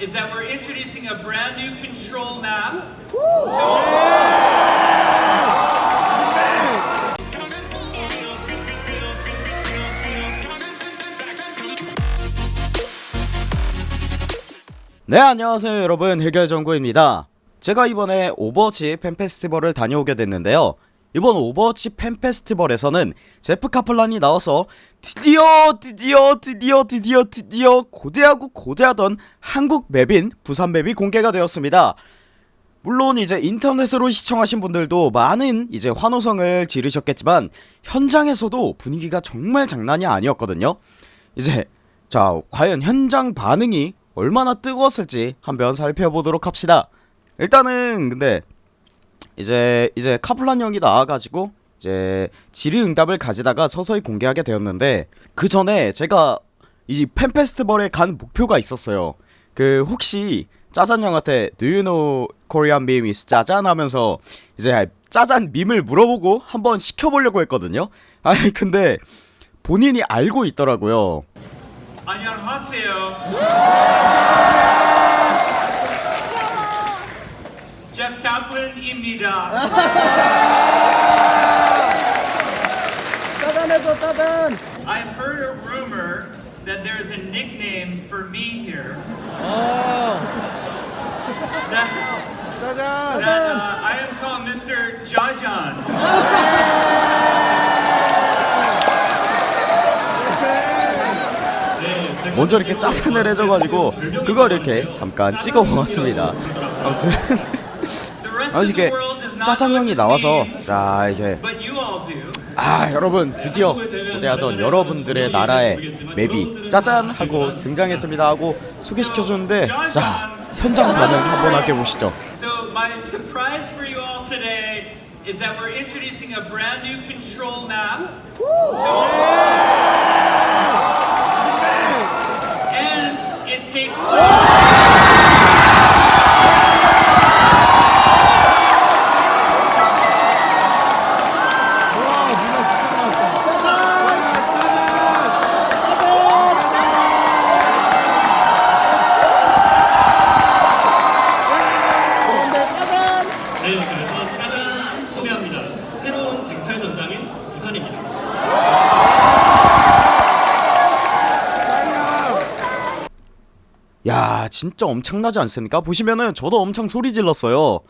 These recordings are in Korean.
is that we're introducing a brand new control map. 네 안녕하세요 여러분 해결정구입니다 제가 이번에 오버워치 팬페스티벌을 다녀오게 됐는데요 이번 오버워치 팬페스티벌에서는 제프 카플란이 나와서 드디어 드디어 드디어 드디어 드디어 고대하고 고대하던 한국 map인 부산 map이 공개가 되었습니다. 물론 이제 인터넷으로 시청하신 분들도 많은 이제 환호성을 지르셨겠지만 현장에서도 분위기가 정말 장난이 아니었거든요. 이제 자 과연 현장 반응이 얼마나 뜨거웠을지 한번 살펴보도록 합시다. 일단은 근데 이제 이제 카플란 형이 나와가지고 이제 질의응답을 가지다가 서서히 공개하게 되었는데 그 전에 제가 이 팬페스티벌에 간 목표가 있었어요. 그 혹시 짜잔 형한테 Do you know Korean meme is 짜잔? 하면서 이제 짜잔 밈을 물어보고 한번 시켜보려고 했거든요. 아니 근데 본인이 알고 있더라고요. 안녕하세요. Kaplan입니다. 짜잔해줘 짜잔 I've heard a rumor that there is a nickname for me here. 어 That, 짜잔 that uh, I am called Mr. Jajan. 먼저 이렇게 짜잔을 해줘가지고 그걸 이렇게 잠깐 찍어 보았습니다 아무튼 아 what this 나와서 자 이제. 아 여러분 드디어 고대하던 여러분들의 나라의 맵이 짜잔 하고 등장했습니다 하고 소개시켜주는데 자 현장 반응 한번 함께 보시죠 is that we're introducing a brand new control map. 야 진짜 엄청나지 않습니까? 보시면은 저도 엄청 소리 질렀어요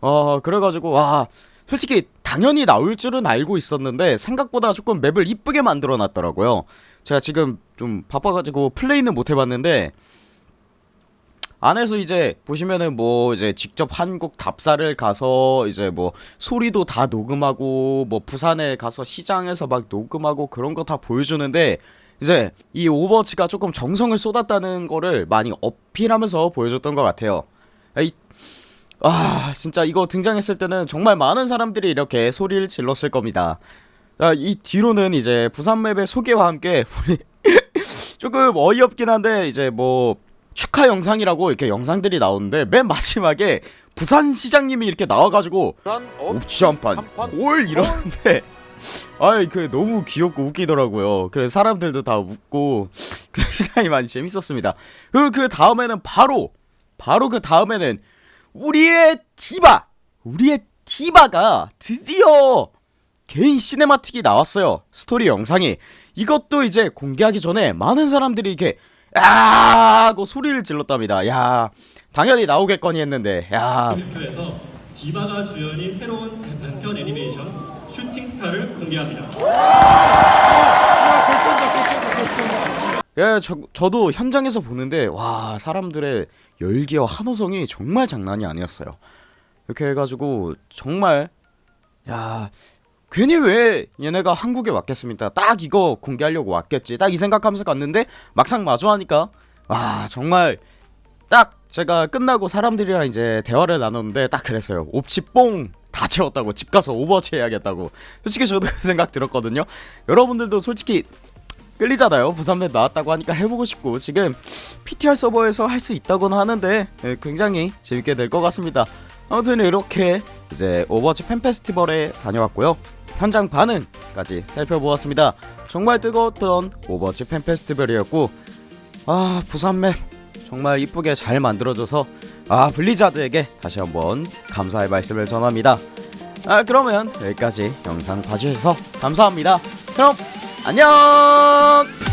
어 그래가지고 와 솔직히 당연히 나올 줄은 알고 있었는데 생각보다 조금 맵을 이쁘게 만들어 놨더라고요 제가 지금 좀 바빠가지고 플레이는 못 해봤는데 안에서 이제 보시면은 뭐 이제 직접 한국 답사를 가서 이제 뭐 소리도 다 녹음하고 뭐 부산에 가서 시장에서 막 녹음하고 그런 거 다 보여주는데 이제 이 오버워치가 조금 정성을 쏟았다는 거를 많이 어필하면서 보여줬던 것 같아요. 이, 아 진짜 이거 등장했을 때는 정말 많은 사람들이 이렇게 소리를 질렀을 겁니다. 자, 이 뒤로는 이제 부산 map의 소개와 함께 조금 어이없긴 한데 이제 뭐 축하 영상이라고 이렇게 영상들이 나오는데 맨 마지막에 부산 시장님이 이렇게 나와가지고 옵치 한판 콜 이러는데 아이 그 너무 귀엽고 웃기더라고요. 그래서 사람들도 다 웃고 굉장히 많이 재밌었습니다. 그리고 그 다음에는 바로 바로 그 다음에는 우리의 디바! 우리의 디바가 드디어 개인 cinematic이 나왔어요. 스토리 영상이. 이것도 이제 공개하기 전에 많은 사람들이 이렇게 야 하고 소리를 질렀답니다. 야 당연히 나오겠거니 했는데. 야. 디바가 주연인 새로운 단편 애니메이션 슈팅 스타를 공개합니다. 예, 저, 저도 현장에서 보는데 와 사람들의 열기와 환호성이 정말 장난이 아니었어요. 이렇게 해가지고 정말 야 괜히 왜 얘네가 한국에 왔겠습니까? 딱 이거 공개하려고 왔겠지. 딱 이 생각하면서 갔는데 막상 마주하니까 와 정말 딱 제가 끝나고 사람들이랑 이제 대화를 나눴는데 딱 그랬어요. 옵치 뽕 다 채웠다고 집 가서 오버워치 해야겠다고. 솔직히 저도 그 생각 들었거든요. 여러분들도 솔직히 끌리잖아요. 부산map 나왔다고 하니까 해보고 싶고. 지금 PTR 서버에서 할 수 있다고는 하는데 예, 굉장히 재밌게 될 것 같습니다. 아무튼 이렇게 이제 오버워치 팬 페스티벌에 다녀왔고요. 현장 반응까지 살펴보았습니다. 정말 뜨거웠던 오버워치 팬 페스티벌이었고 아 부산맵 정말 이쁘게 잘 만들어줘서 아 블리자드에게 다시 한번 감사의 말씀을 전합니다. 아 그러면 여기까지 영상 봐주셔서 감사합니다. 그럼 안녕.